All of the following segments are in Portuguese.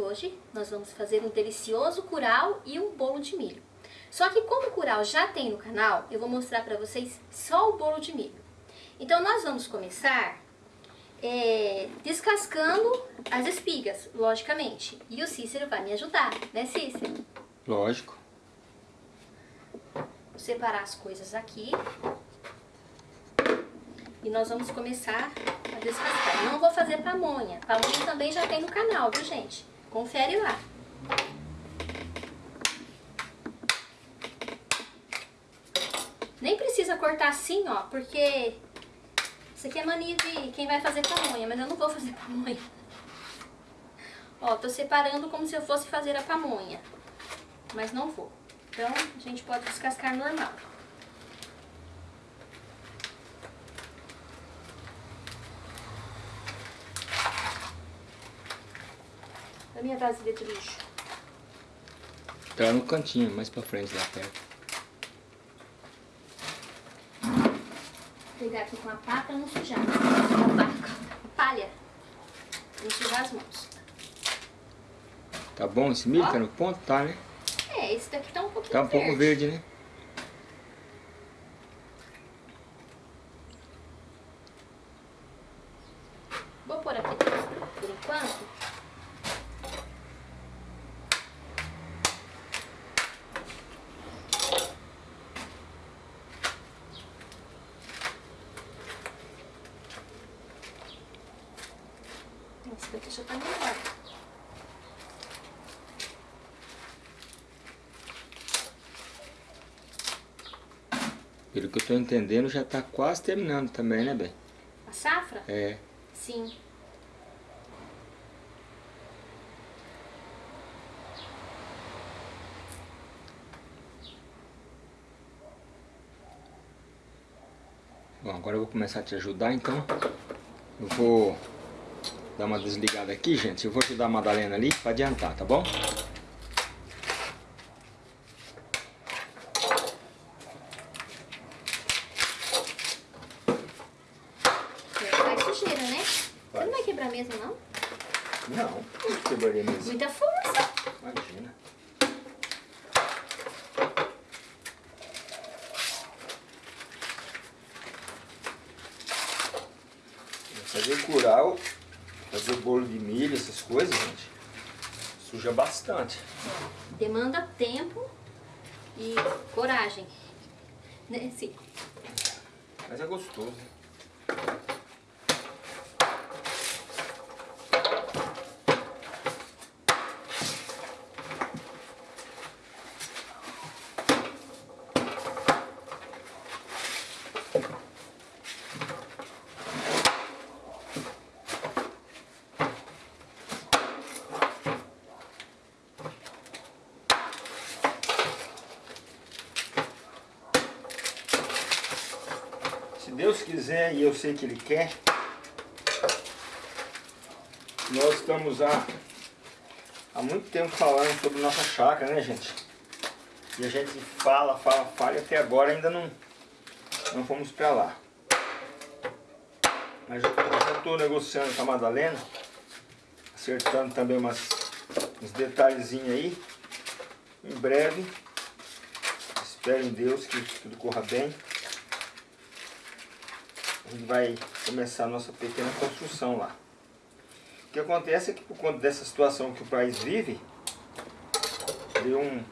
hoje nós vamos fazer um delicioso curau e um bolo de milho. Só que como o curau já tem no canal, eu vou mostrar para vocês só o bolo de milho. Então nós vamos começar é, descascando as espigas, logicamente. E o Cícero vai me ajudar, né Cícero? Lógico. Vou separar as coisas aqui. E nós vamos começar a descascar. Não vou fazer pamonha. Pamonha também já tem no canal, viu gente? Confere lá. Nem precisa cortar assim, ó, porque isso aqui é mania de quem vai fazer pamonha, mas eu não vou fazer pamonha. Ó, tô separando como se eu fosse fazer a pamonha, mas não vou. Então, a gente pode descascar normal. A minha vasilha de lixo. Tá no cantinho, mais pra frente, lá perto. Vou pegar aqui com a pá pra não sujar. A palha. Pra não sujar as mãos. Tá bom esse milho? Ó. Tá no ponto? Tá, né? É, esse daqui tá um pouquinho Tá um pouco verde, né? Vou pôr aqui por enquanto. Esse daqui já tá melhor. Pelo que eu tô entendendo, já tá quase terminando também, né, bem? A safra? É. Sim. Bom, agora eu vou começar a te ajudar, então. Eu vou dar uma desligada aqui, gente. Eu vou ajudar a Madalena ali pra adiantar, tá bom? Faz sujeira, né? Você não vai quebrar mesmo, não? Não, não quebraria mesmo. Muita força. Imagina. Fazer curau, fazer milho, essas coisas, gente, suja bastante. Demanda tempo e coragem. Né? Sim. Mas é gostoso. Se Deus quiser e eu sei que Ele quer, nós estamos há, há muito tempo falando sobre nossa chácara, né gente? E a gente fala, fala, fala e até agora ainda não, não fomos para lá. Mas eu já estou negociando com a Madalena, acertando também umas, uns detalhezinhos aí. Em breve, espero em Deus que tudo corra bem a gente vai começar a nossa pequena construção lá. O que acontece é que por conta dessa situação que o país vive, deu um,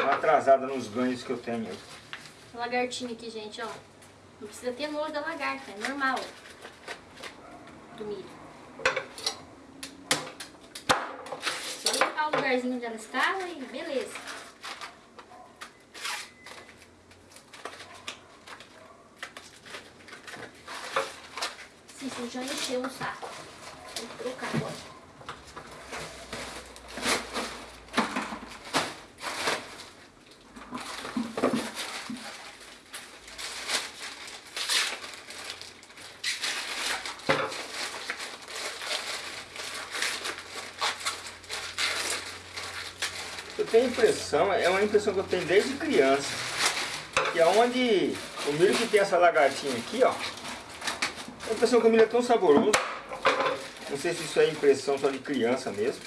uma atrasada nos ganhos que eu tenho. Lagartinha aqui, gente, ó. Não precisa ter nojo da lagarta, é normal. Do milho. Só limpar o lugarzinho onde ela estava e beleza. Você já encheu o saco. Vou trocar agora. Eu tenho impressão, é uma impressão que eu tenho desde criança, que aonde o milho que tem essa lagartinha aqui, ó, que o milho é tão saboroso. Não sei se isso é impressão só de criança mesmo.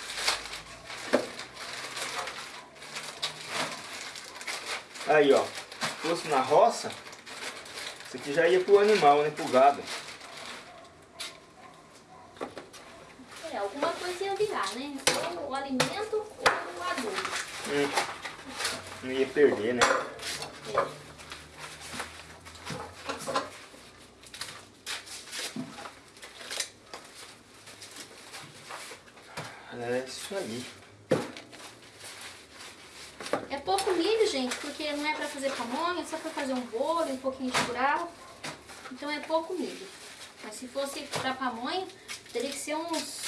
Aí, ó. Se fosse na roça, isso aqui já ia pro animal, né? Pro gado. É, alguma coisa ia virar, né? Ou o alimento ou o adubo. Hum. Não ia perder, né? É. É isso aí. É pouco milho, gente, porque não é pra fazer pamonha, é só pra fazer um bolo, um pouquinho de curau. Então é pouco milho. Mas se fosse pra pamonha, teria que ser uns,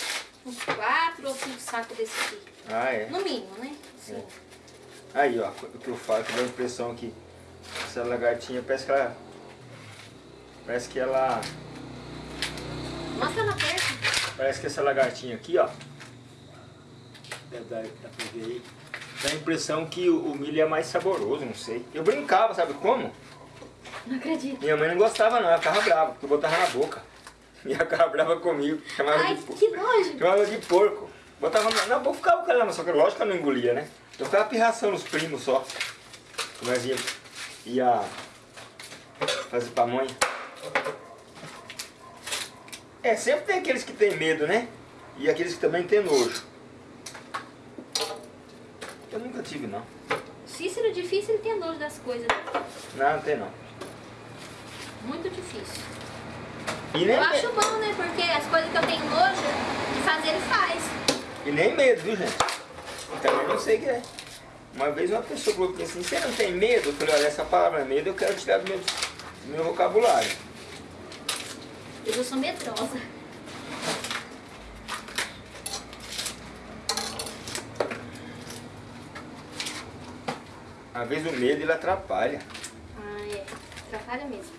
uns quatro ou cinco sacos desse aqui. Ah, é. No mínimo, né? Assim. É. Aí, ó, o que eu falo, que dá a impressão que essa lagartinha parece que ela. Parece que ela. Mostra ela perto. Parece que essa lagartinha aqui, ó. Deve dar, pra ver aí. Dá a impressão que o, o milho é mais saboroso, não sei. Eu brincava, sabe como? Não acredito. Minha mãe não gostava não, ela ficava brava, porque eu botava na boca. E ela ficava brava comigo, chamava Ai, de porco. que nojo. Chamava de porco. Botava na, na boca, ficava com ela, só que lógico que eu não engolia, né? Eu ficava pirraçando os primos só. Nós ia, ia fazer pamonha. É, sempre tem aqueles que tem medo, né? E aqueles que também tem nojo. Eu nunca tive, não. Cícero difícil ele ter nojo das coisas. Não, não tem não. Muito difícil. E nem, Eu acho bom, né? Porque as coisas que eu tenho nojo de fazer, ele faz. e nem medo, viu, gente? Também não sei o que é. Uma vez uma pessoa falou assim, você não tem medo? Eu falei, olha, essa palavra medo eu quero tirar do meu, do meu vocabulário. Eu já sou medrosa. Às vezes o medo ele atrapalha. Ah, é. Atrapalha mesmo.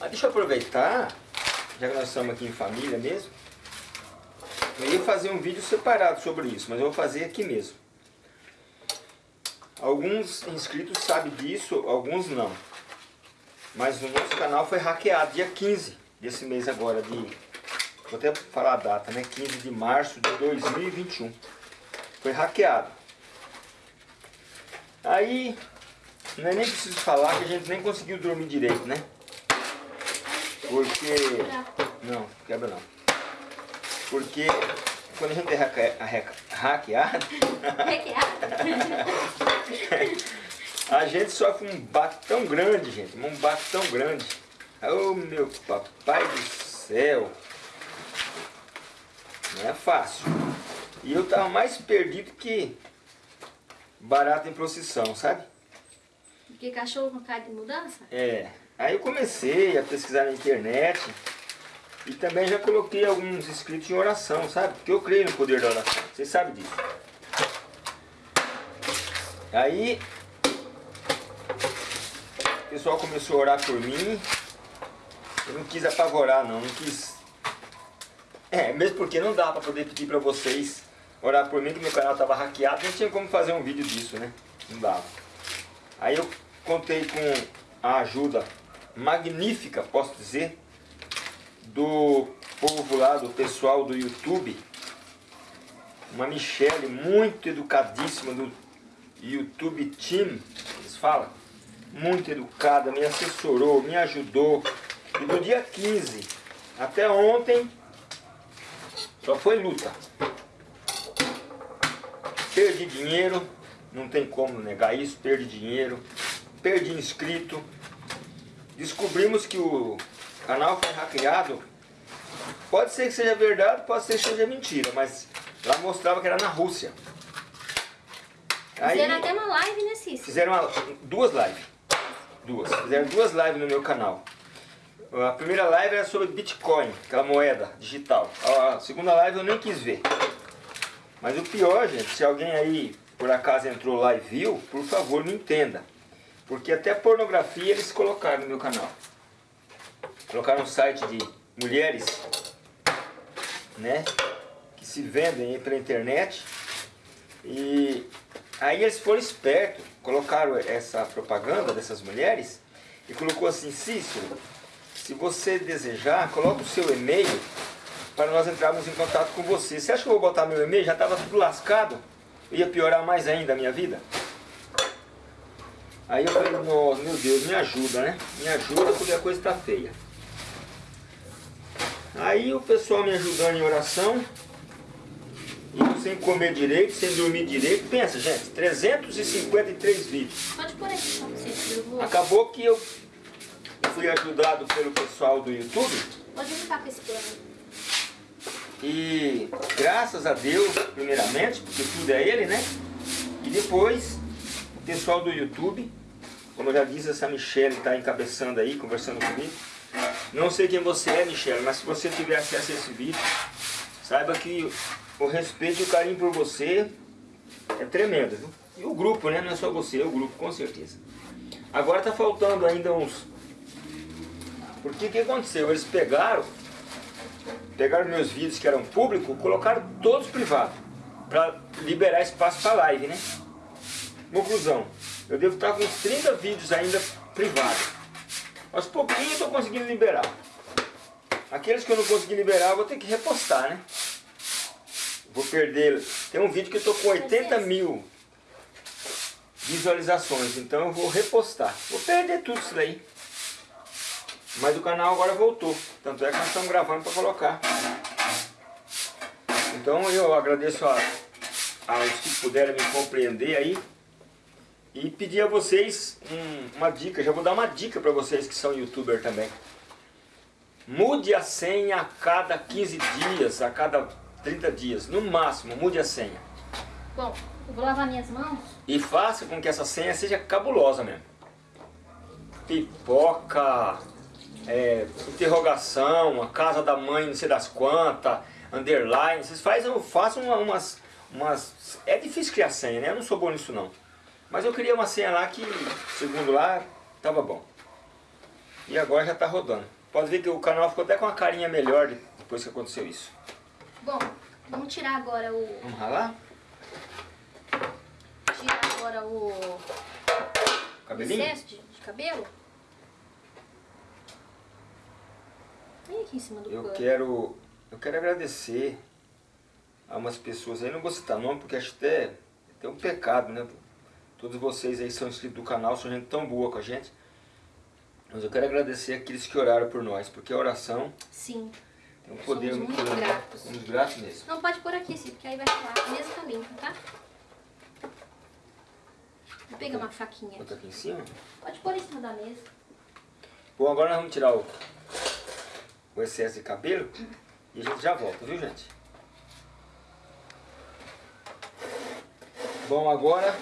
Ah, deixa eu aproveitar, já que nós estamos aqui em família mesmo. Eu ia fazer um vídeo separado sobre isso, mas eu vou fazer aqui mesmo. Alguns inscritos sabem disso, alguns não. Mas o nosso canal foi hackeado dia 15 desse mês agora, de. Vou até falar a data, né? 15 de março de 2021. Foi hackeado. Aí, não é nem preciso falar que a gente nem conseguiu dormir direito, né? Porque. Não, quebra não. Porque quando a gente é hacke- hacke- hackeado, a gente sofre um baque tão grande, gente. Um baque tão grande. Oh meu papai do céu. Não é fácil. E eu tava mais perdido que barato em procissão, sabe? Porque cachorro com cara de mudança? É, aí eu comecei a pesquisar na internet e também já coloquei alguns escritos em oração, sabe? Porque eu creio no poder da oração, vocês sabem disso. Aí o pessoal começou a orar por mim, eu não quis apavorar não, não quis. É, mesmo porque não dá pra poder pedir pra vocês orar por mim, que meu canal tava hackeado, não tinha como fazer um vídeo disso, né? Não dava. Aí eu contei com a ajuda magnífica, posso dizer, do povo lá, do pessoal do YouTube. Uma Michelle muito educadíssima do YouTube Team, eles falam. Muito educada, me assessorou, me ajudou. E do dia 15 até ontem, só foi luta. Perdi dinheiro, não tem como negar isso, perdi dinheiro, perdi inscrito. Descobrimos que o canal foi hackeado. Pode ser que seja verdade, pode ser que seja mentira, mas lá mostrava que era na Rússia. Aí Fizeram até uma live, né, Cícero? fizeram uma- duas lives. Duas. Fizeram duas lives no meu canal. A primeira live era sobre Bitcoin, aquela moeda digital. A segunda live eu nem quis ver. Mas o pior, gente, se alguém aí por acaso entrou lá e viu, por favor me entenda. Porque até pornografia eles colocaram no meu canal. Colocaram um site de mulheres, né? Que se vendem pela internet. E aí eles foram espertos, colocaram essa propaganda dessas mulheres e colocou assim, Cícero, se você desejar, coloque o seu e-mail para nós entrarmos em contato com você. Você acha que eu vou botar meu e-mail? Já estava tudo lascado. Ia piorar mais ainda a minha vida. Aí eu falei, nossa, meu Deus, me ajuda, né? Me ajuda porque a coisa está feia. Aí o pessoal me ajudando em oração, e sem comer direito, sem dormir direito. Pensa, gente, 353 vídeos. Pode pôr aqui. Acabou que eu fui ajudado pelo pessoal do YouTube. Pode limpar com esse plano. E graças a Deus, primeiramente, porque tudo é Ele, né? E depois, o pessoal do YouTube, como eu já disse, essa Michelle está encabeçando aí, conversando comigo. Não sei quem você é, Michelle, mas se você tiver acesso a esse vídeo, saiba que o respeito e o carinho por você é tremendo, viu? E o grupo, né? Não é só você, é o grupo, com certeza. Agora tá faltando ainda uns... Porque o que aconteceu? Eles pegaram pegaram meus vídeos que eram públicos, colocaram todos privados, para liberar espaço para live, né? Conclusão, eu devo estar com uns 30 vídeos ainda privados. Aos pouquinhos eu estou conseguindo liberar. Aqueles que eu não consegui liberar, eu vou ter que repostar, né? Vou perder... Tem um vídeo que eu estou com 80 mil visualizações, então eu vou repostar. Vou perder tudo isso daí. Mas o canal agora voltou. Tanto é que nós estamos gravando para colocar. Então eu agradeço a, aos que puderam me compreender aí. E pedir a vocês um, uma dica. Já vou dar uma dica para vocês que são youtuber também. Mude a senha a cada 15 dias, a cada 30 dias. No máximo, mude a senha. Bom, eu vou lavar minhas mãos. E faça com que essa senha seja cabulosa mesmo. Pipoca, é, interrogação, a casa da mãe, não sei das quantas, underline, vocês fazem, façam umas, umas... É difícil criar senha, né? Eu não sou bom nisso não. Mas eu queria uma senha lá que, segundo lá, tava bom. E agora já tá rodando. Pode ver que o canal ficou até com uma carinha melhor depois que aconteceu isso. Bom, vamos tirar agora o... Vamos ralar? Tirar agora o... Cabelinho? de, de cabelo. Aqui em cima do Eu pano. quero, eu quero agradecer a umas pessoas aí, não vou citar nome porque acho até, até um pecado, né? Todos vocês aí são inscritos do canal, são gente tão boa com a gente. Mas eu quero agradecer aqueles que oraram por nós, porque a oração Sim. tem um poder Somos muito muito grande. gratos. Somos gratos mesmo. Não pode pôr aqui, sim, porque aí vai falar. A mesa tá limpa, tá? Vou pegar uma faquinha Bota aqui. aqui em cima. Pode pôr em cima da mesa. Bom, agora nós vamos tirar o, o excesso de cabelo e a gente já volta, viu gente? Bom, agora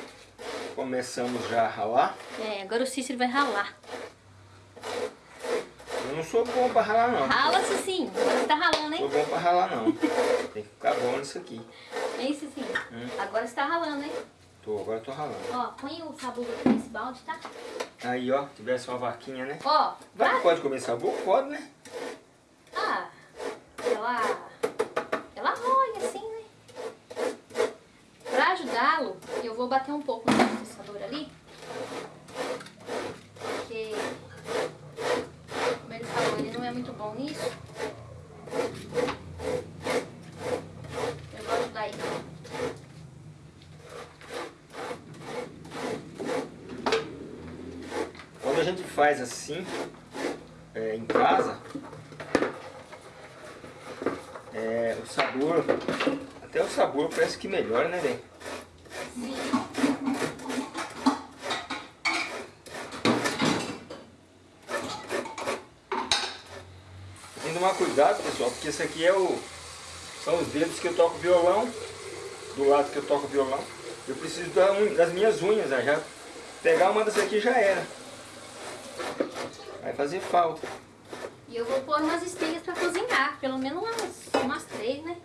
começamos já a ralar. É, agora o Cícero vai ralar. Eu não sou bom pra ralar não. Rala-se sim. Você tá ralando, Não hein? sou bom pra ralar não. Tem que ficar bom nisso aqui. Hein, Cicinho? Hum. Agora você tá ralando, hein? Tô, agora eu tô ralando. Ó, põe o sabugo aqui nesse balde, tá? Aí ó, tivesse uma vaquinha, né? Ó, Vai pode comer sabor? Pode, né? Ah, ela... Ela rola assim, né? Pra ajudá-lo, eu vou bater um pouco no processador ali. Porque, como ele falou, ele não é muito bom nisso. Eu vou ajudar ele. Quando a gente faz assim, é, em casa, é, o sabor, até o sabor parece que melhora, né, velho? Tem que tomar cuidado, pessoal, porque esse aqui é o, são os dedos que eu toco violão, do lado que eu toco violão. Eu preciso das minhas unhas, né? já pegar uma dessa aqui já era. Vai fazer falta. E eu vou pôr umas espigas pra cozinhar, pelo menos umas, três, né?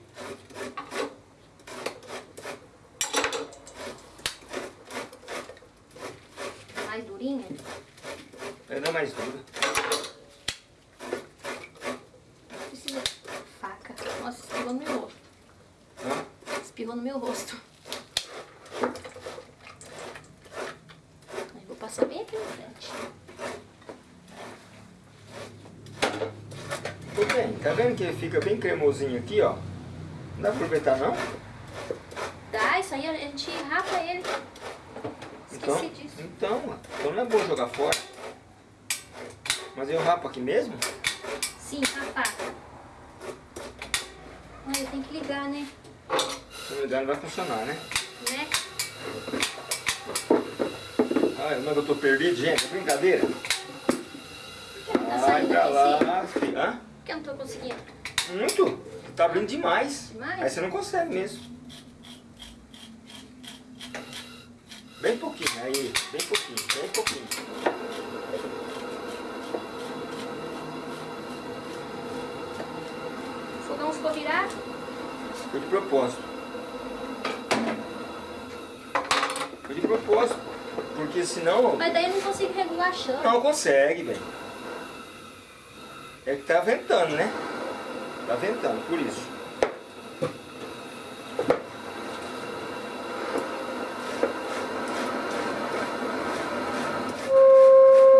Mais durinha. Vai dar mais dura. Precisa de faca. Nossa, espirrou no meu rosto. Hã? Espirrou no meu rosto. Aí vou passar bem aqui na frente. Tá vendo que ele fica bem cremosinho aqui, ó? Não dá pra aproveitar não? Dá, isso aí a gente rapa ele. Então, Esqueci disso. então, então não é bom jogar fora. Mas eu rapo aqui mesmo? Sim, rapar. Ai, eu tenho que ligar, né? Se não me engano vai funcionar, né? Né? Ai, como é que eu tô perdido, gente? É brincadeira? Por que não tá Ai, saindo pra lá. Hã? Que eu não tô conseguindo? Muito. Tá abrindo demais. Demais? Aí você não consegue mesmo. Bem pouquinho, aí. Bem pouquinho, bem pouquinho. O fogão ficou virado? Foi de propósito. Foi de propósito. Porque senão... Mas daí eu não consigo regular a chama. Não consegue, velho. É que tá ventando, né? Tá ventando, por isso.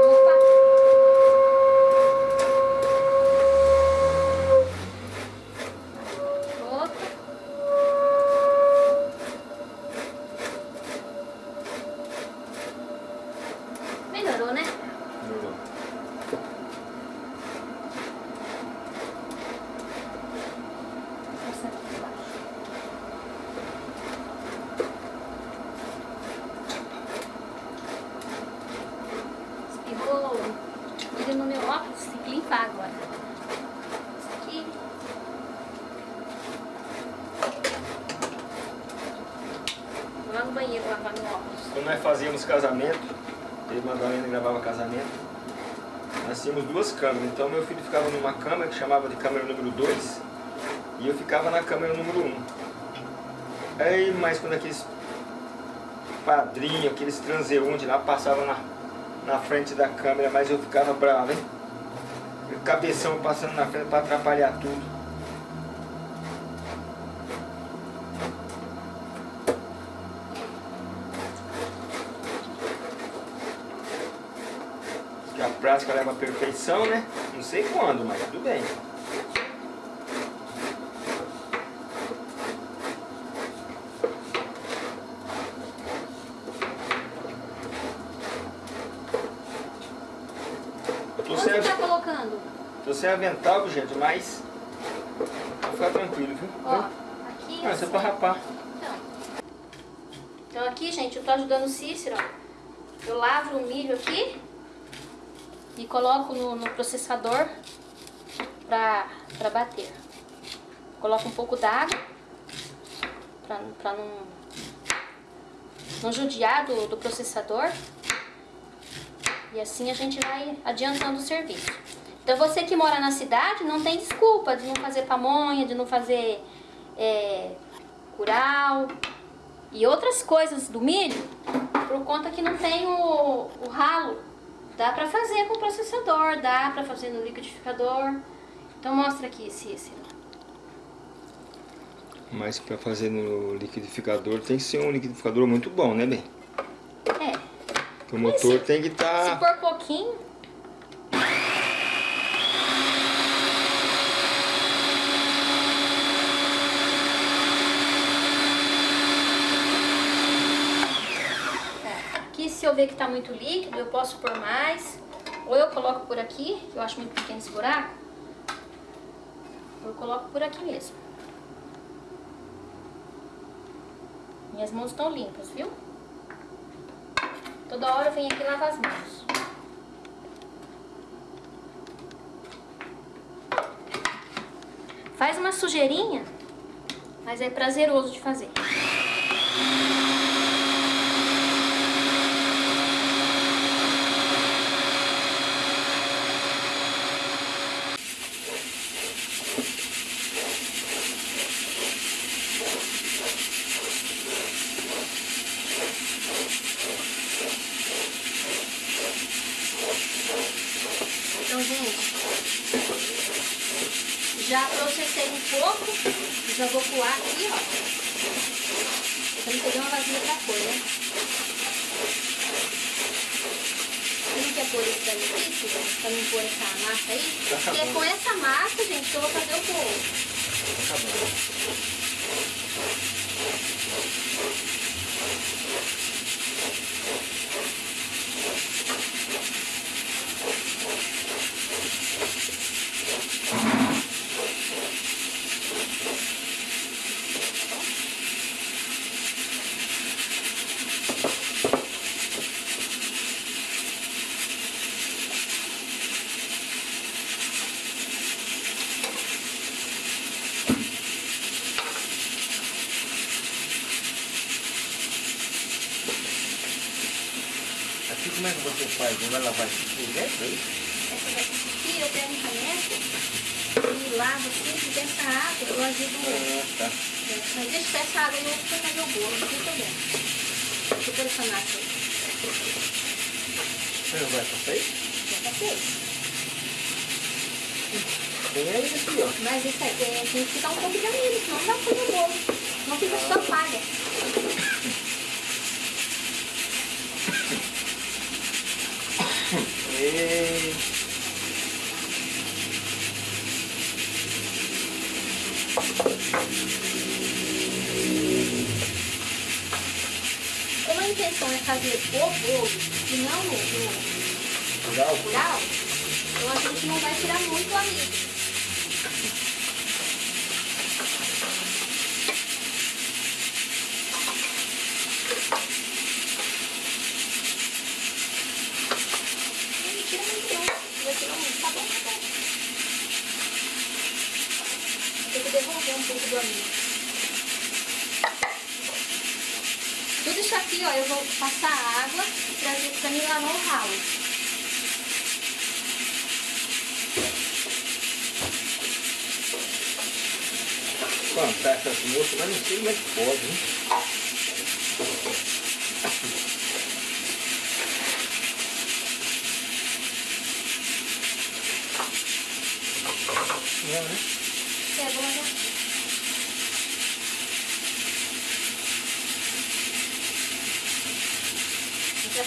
Opa! Opa! Melhorou, né? Melhorou. Nossa, aqui embaixo. Espirrou ele no meu óculos, tem que limpar agora. Isso aqui. Vou lá no banheiro lavar meu óculos. Quando fazíamos casamento, eu e Madalena gravava casamento, nós tínhamos duas câmeras. Então meu filho ficava numa câmera que chamava de câmera número 2 e eu ficava na câmera número 1. Um. Aí, mas quando aqueles padrinhos, aqueles transeuntes lá passavam na, na frente da câmera, mas eu ficava bravo, hein? Cabeção passando na frente para atrapalhar tudo. A prática leva à perfeição, né? Não sei quando, mas tudo bem. Eu tô Onde sem, você tá colocando? tô sem avental, gente, mas vou ficar tranquilo, viu? Ó, aqui. Ah, isso é pra rapar. Então. Então aqui, gente, eu tô ajudando o Cícero, ó. Eu lavo o milho aqui e coloco no, no processador pra, bater. Coloco um pouco d'água pra, pra não, não judiar do, do processador. E assim a gente vai adiantando o serviço. Então você que mora na cidade não tem desculpa de não fazer pamonha, de não fazer é, curau e outras coisas do milho, por conta que não tem o, o ralo. Dá pra fazer com o processador, dá pra fazer no liquidificador. Então mostra aqui, Cícero. Mas para fazer no liquidificador tem que ser um liquidificador muito bom, né, bem? É, Porque o motor se- tem que se estar... for pouquinho... É, Aqui, se eu ver que tá muito líquido, eu posso pôr mais. Ou eu coloco por aqui, que eu acho muito pequeno esse buraco. Eu coloco por aqui mesmo. Minhas mãos estão limpas, viu? Toda hora eu venho aqui lavar as mãos. Faz uma sujeirinha, mas é prazeroso de fazer. Então, gente, já processei um pouco, já vou coar aqui, ó. Pra não vazia pra pôr, né? Você não quer pôr esse exercício, gente, pra não pôr essa massa aí. Tá é acabando. com essa massa, gente, que eu vou fazer o bolo. Tá bom.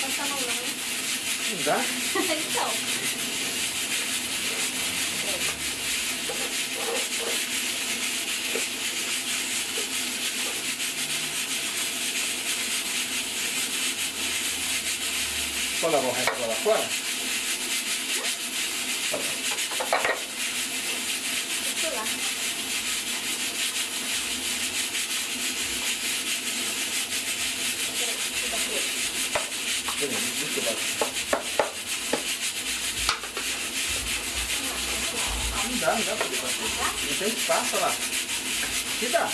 Passar a mão não? Não dá? então. Pode lavar o resto lá fora? Deixa eu lá. Peraí, deixa eu bater. Peraí, deixa eu bater. Ah, não dá, não dá pra espaço lá. Que dá.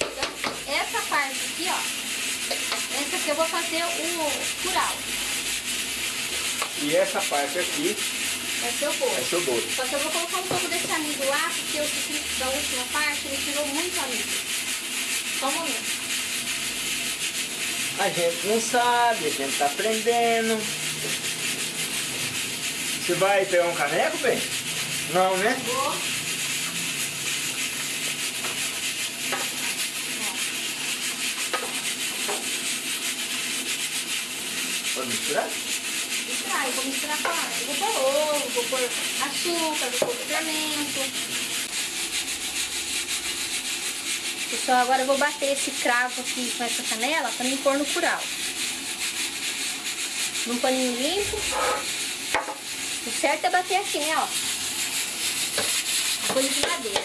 Então, essa parte aqui, ó. Essa aqui eu vou fazer o curau. E essa parte aqui ser o bolo. é seu bolo. Só que eu vou colocar um pouco desse amido lá, porque eu senti que da última parte ele tirou muito amido. Só um momento. A gente não sabe, a gente tá aprendendo. Você vai pegar um caneco, bem? Não, né? Vou. Pode misturar? Misturar, eu vou misturar com a... Eu vou pôr ovo, vou pôr açúcar, vou pôr fermento. Pessoal, agora eu vou bater esse cravo aqui com essa canela para me pôr no curau. Num paninho limpo. O certo é bater assim, ó. Coisa de madeira.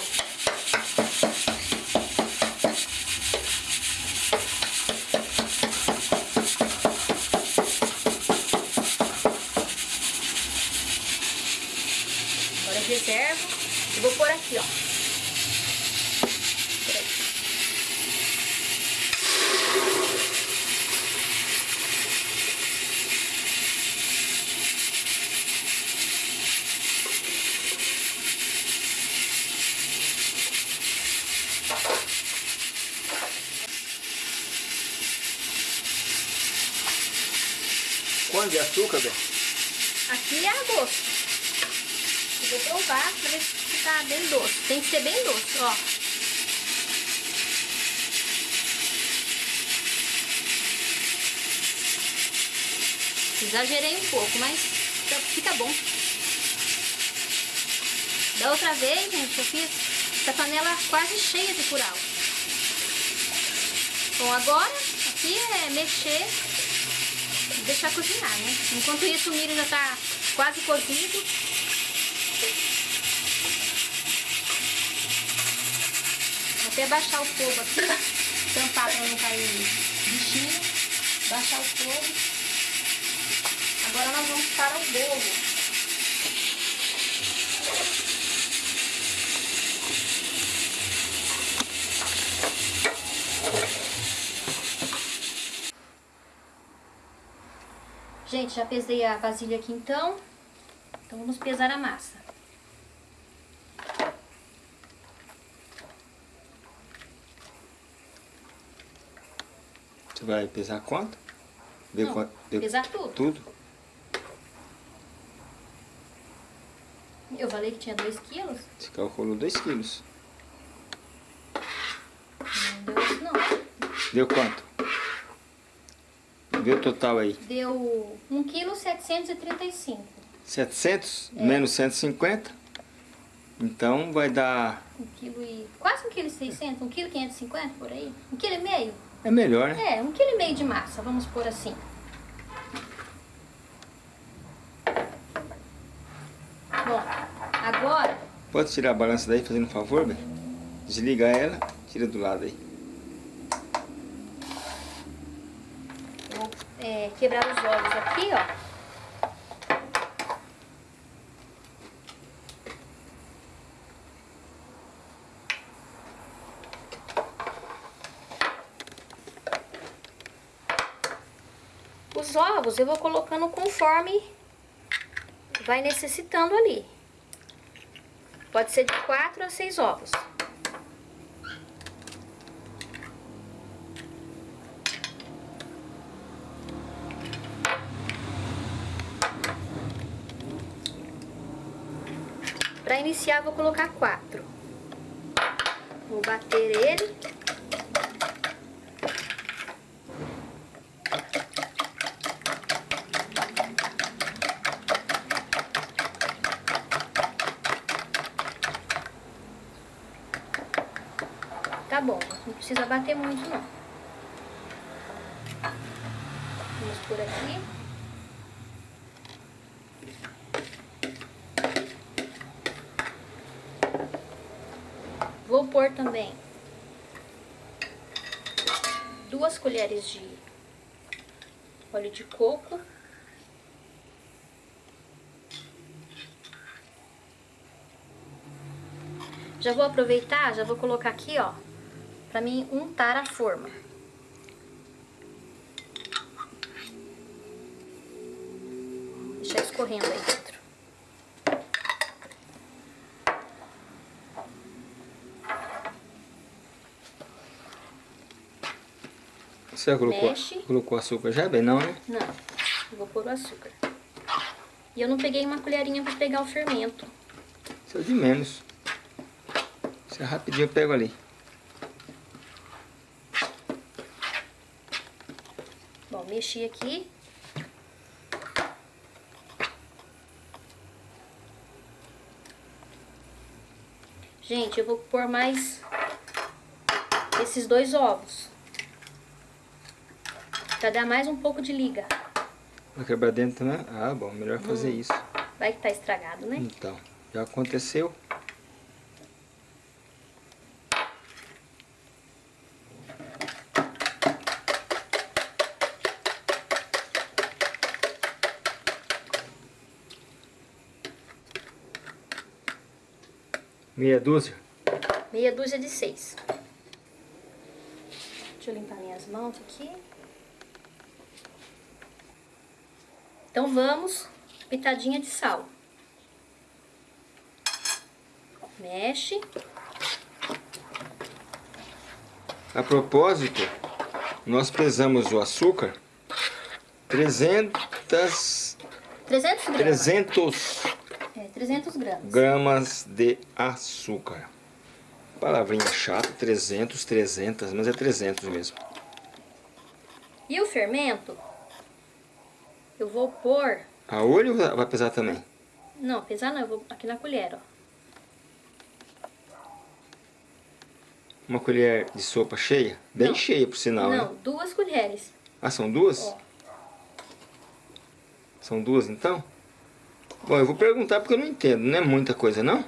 de açúcar, Aqui é a gosto. Eu vou provar pra ver se tá bem doce. Tem que ser bem doce, ó. Exagerei um pouco, mas fica bom. Da outra vez, gente, eu fiz essa panela quase cheia de curau. Bom, agora aqui é mexer deixar cozinhar, né? Enquanto isso o milho já tá quase cozido. Vou até baixar o fogo aqui, tampar para não cair bichinho. Baixar o fogo. Agora nós vamos para o bolo. Gente, já pesei a vasilha aqui então. Então vamos pesar a massa. Você vai pesar quanto? Não, quanto? Pesar tudo. Tudo? Eu falei que tinha 2 quilos. Você calculou 2 quilos. Não deu isso não. Deu quanto? Vê o total aí. Deu 1 kg 735. 700 é. menos 150. Então vai dar... 1 kg e... Quase 1 kg 600, 1 kg 550 por aí. 1 kg meio. É melhor, né? É, 1 kg meio de massa, vamos pôr assim. Bom, agora... Pode tirar a balança daí, fazendo um favor, bem? Desliga ela, tira do lado aí. é, quebrar os ovos aqui, ó. Os ovos eu vou colocando conforme vai necessitando ali. Pode ser de quatro a seis ovos. Iniciar, vou colocar quatro. Vou bater ele. Tá bom, não precisa bater muito não. Vamos por aqui. Vou pôr também duas colheres de óleo de coco. Já vou aproveitar, já vou colocar aqui, ó, pra mim untar a forma. Você colocou, colocou açúcar já, bem? Não, né? Não, eu vou pôr o açúcar. E eu não peguei uma colherinha para pegar o fermento. Isso é de menos. Isso é rapidinho, eu pego ali. Bom, mexi aqui. Gente, eu vou pôr mais esses dois ovos. Pra dar mais um pouco de liga. Vai quebrar dentro, né? Ah, bom, melhor fazer hum. isso. Vai que tá estragado, né? Então, já aconteceu. Meia dúzia? Meia dúzia de seis. Deixa eu limpar minhas mãos aqui. Então vamos, pitadinha de sal. Mexe. A propósito, nós pesamos o açúcar 300... 300 gramas. 300, é, 300 gramas. gramas de açúcar. Palavrinha chata, 300, 300, mas é 300 mesmo. E o fermento eu vou pôr... A olho vai pesar também? Não, pesar não, eu vou aqui na colher, ó. Uma colher de sopa cheia? Bem Não. cheia, por sinal, Não, né? duas colheres. Ah, são duas? Ó. São duas, então? Bom, eu vou perguntar porque eu não entendo. Não é muita coisa, não?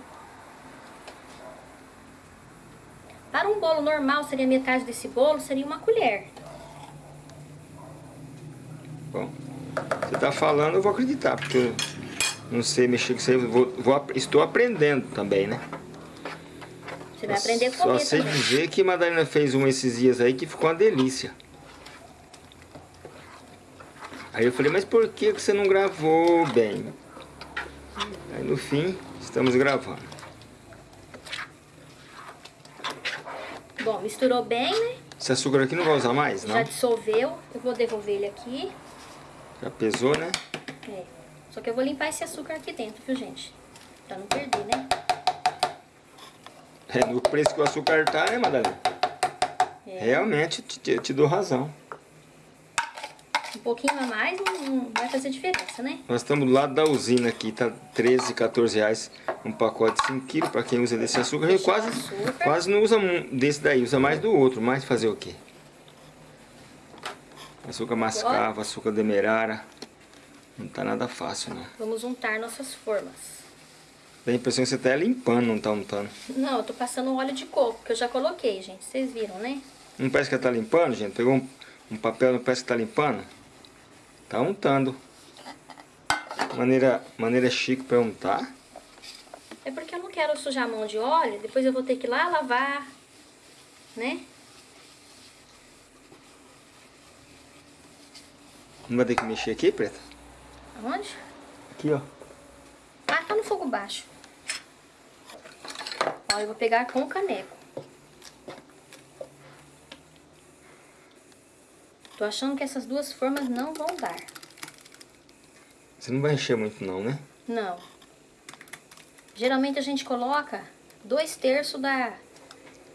Para um bolo normal, seria metade desse bolo, seria uma colher. Você tá falando, eu vou acreditar, porque eu não sei mexer com isso aí. Vou, vou estou aprendendo também, né? Você vai aprender a Só sei também. dizer que a Madalena fez um esses dias aí que ficou uma delícia. Aí eu falei, mas por que que você não gravou bem? Aí no fim, estamos gravando. Bom, misturou bem, né? Esse açúcar aqui não vai usar mais, não? Já dissolveu. Eu vou devolver ele aqui. Já pesou, né? É. Só que eu vou limpar esse açúcar aqui dentro, viu, gente? Pra não perder, né? É no preço que o açúcar tá, né, Madalena? É. Realmente, te, te- te dou razão. Um pouquinho a mais não, vai fazer diferença, né? Nós estamos do lado da usina aqui, tá 13, 14 reais um pacote de 5 quilos para quem usa desse açúcar. Deixa o quase, açúcar. quase não usa desse daí, usa mais do outro, mas fazer o quê? Açúcar mascavo, açúcar demerara. Não tá nada fácil, não. Vamos untar nossas formas. Dá a impressão que você tá limpando, não tá untando. Não, eu tô passando óleo de coco, que eu já coloquei, gente. Vocês viram, né? Não parece que ela tá limpando, gente? Pegou um, um papel, não parece que tá limpando? Tá untando. Maneira, maneira chique para untar. É porque eu não quero sujar a mão de óleo, depois eu vou ter que ir lá lavar, né? Não vai ter que mexer aqui, Preta? Aonde? Aqui, ó. Ah, tá no fogo baixo. Ó, eu vou pegar com o caneco. Tô achando que essas duas formas não vão dar. Você não vai encher muito não, né? Não. Geralmente a gente coloca dois terços da,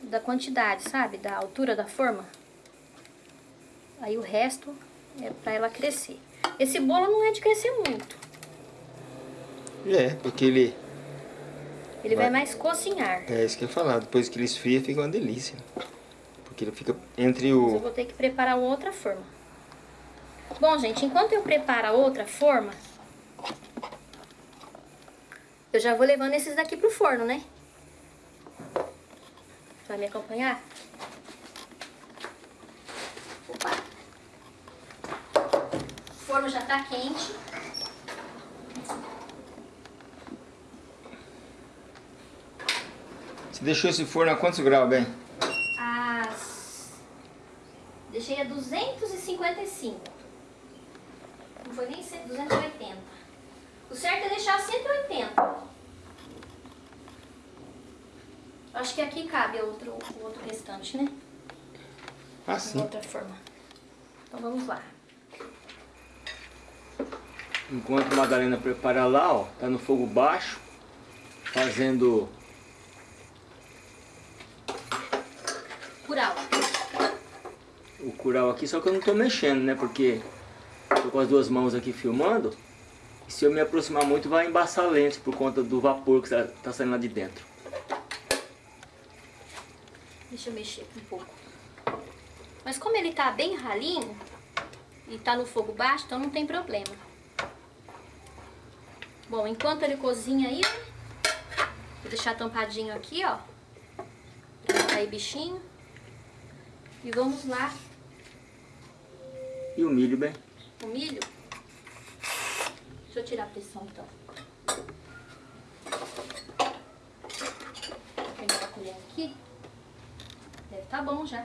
da quantidade, sabe? Da altura da forma. Aí o resto é pra ela crescer. Esse bolo não é de crescer muito. É, porque ele... Ele vai, Vai. mais cozinhar. É isso que eu ia falar. Depois que ele esfria, fica uma delícia. Porque ele fica entre Mas eu o... vou ter que preparar outra forma. Bom, gente, enquanto eu preparo a outra forma, eu já vou levando esses daqui pro forno, né? Vai me acompanhar? Opa! O forno já tá quente. Você deixou esse forno a quantos graus, bem? As... Deixei a 255. Não foi nem 100, 280. O certo é deixar a 180. Acho que aqui cabe outro, o outro restante, né? Ah, De outra forma. Então vamos lá. Enquanto a Madalena prepara lá, ó, tá no fogo baixo, fazendo Curau. o curau aqui, só que eu não tô mexendo, né? Porque tô com as duas mãos aqui filmando. E se eu me aproximar muito, vai embaçar a lente por conta do vapor que tá- tá saindo lá de dentro. Deixa eu mexer aqui um pouco. Mas como ele tá bem ralinho e tá no fogo baixo, então não tem problema. Bom, enquanto ele cozinha aí, vou deixar tampadinho aqui, ó. Pra não cair bichinho. E vamos lá, E o milho, bem? o milho. Deixa eu tirar a pressão então. Vou pegar a colher aqui. Deve tá bom já.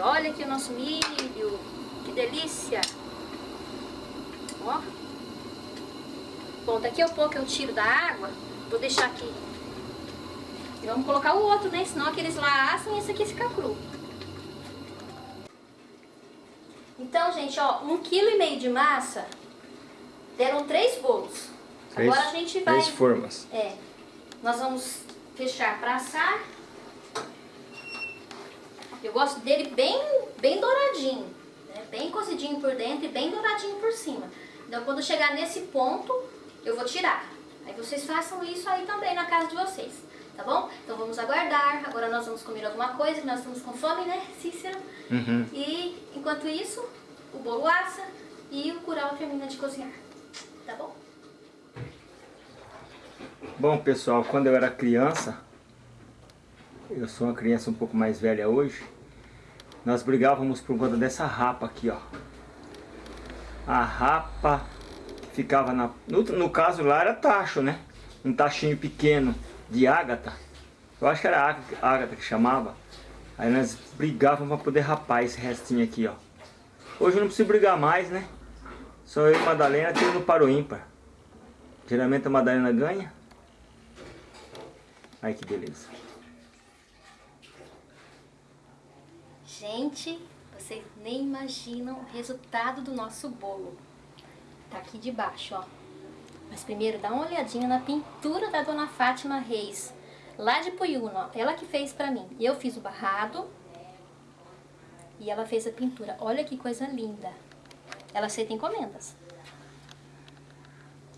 E olha aqui o nosso milho. Que delícia. Ó. Bom, daqui a pouco eu tiro da água. Vou deixar aqui. E vamos colocar o outro, né? Senão aqueles lá assam e esse aqui fica cru. Então, gente, ó, um quilo e meio de massa deram três bolos. Três, Agora a gente vai... Três formas. É. Nós vamos fechar para assar. Eu gosto dele bem, bem douradinho. Né? Bem cozidinho por dentro e bem douradinho por cima. Então, quando chegar nesse ponto, eu vou tirar. Aí vocês façam isso aí também na casa de vocês, tá bom? Então vamos aguardar. Agora nós vamos comer alguma coisa, que nós estamos com fome, né, Cícero? Uhum. E enquanto isso, o bolo assa e o curau termina de cozinhar, tá bom? Bom, pessoal, quando eu era criança, eu sou uma criança um pouco mais velha hoje, nós brigávamos por conta dessa rapa aqui, ó. A rapa que ficava na... No, no caso lá era tacho, né? Um tachinho pequeno de ágata. Eu acho que era ágata que chamava. Aí nós brigávamos para poder rapar esse restinho aqui, ó. Hoje eu não preciso brigar mais, né? Só eu e Madalena tendo para o ímpar. Geralmente a Madalena ganha. Ai que beleza. Gente, vocês nem imaginam o resultado do nosso bolo. Tá aqui debaixo, ó. Mas primeiro dá uma olhadinha na pintura da Dona Fátima Reis, lá de Puyuna, ó. Ela que fez pra mim. Eu fiz o barrado e ela fez a pintura. Olha que coisa linda. Ela aceita encomendas.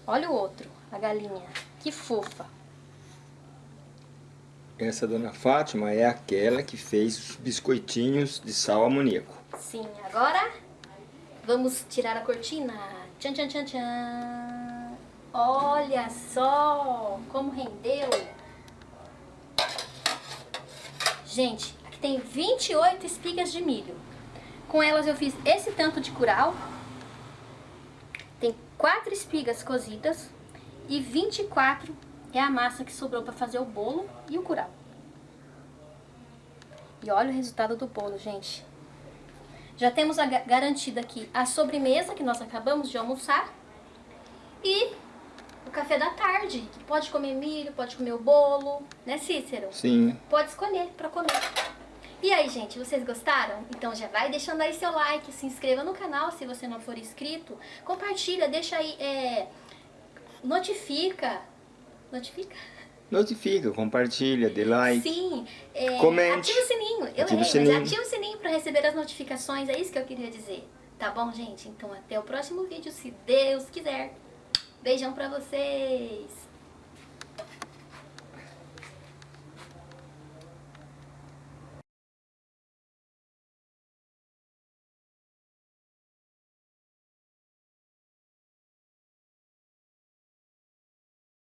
Olha o outro, a galinha. Que fofa. Essa dona Fátima é aquela que fez os biscoitinhos de sal amoníaco. Sim, agora vamos tirar a cortina. Tchan, tchan, tchan, tchan. Olha só como rendeu. Gente, aqui tem 28 espigas de milho. Com elas eu fiz esse tanto de curau. Tem 4 espigas cozidas e 24 é a massa que sobrou para fazer o bolo e o curau. E olha o resultado do bolo, gente. Já temos a, garantida aqui a sobremesa que nós acabamos de almoçar e o café da tarde, que pode comer milho, pode comer o bolo, né Cícero? Sim. Pode escolher para comer. E aí, gente, vocês gostaram? Então já vai deixando aí seu like, se inscreva no canal se você não for inscrito, compartilha, deixa aí, é, notifica, notifica? Notifica, compartilha, dê like. Sim, é, Comente. ativa o sininho. Eu Ativa o errei, sininho. mas ativa o sininho para receber as notificações, é isso que eu queria dizer. Tá bom, gente? Então até o próximo vídeo, se Deus quiser. Beijão pra vocês!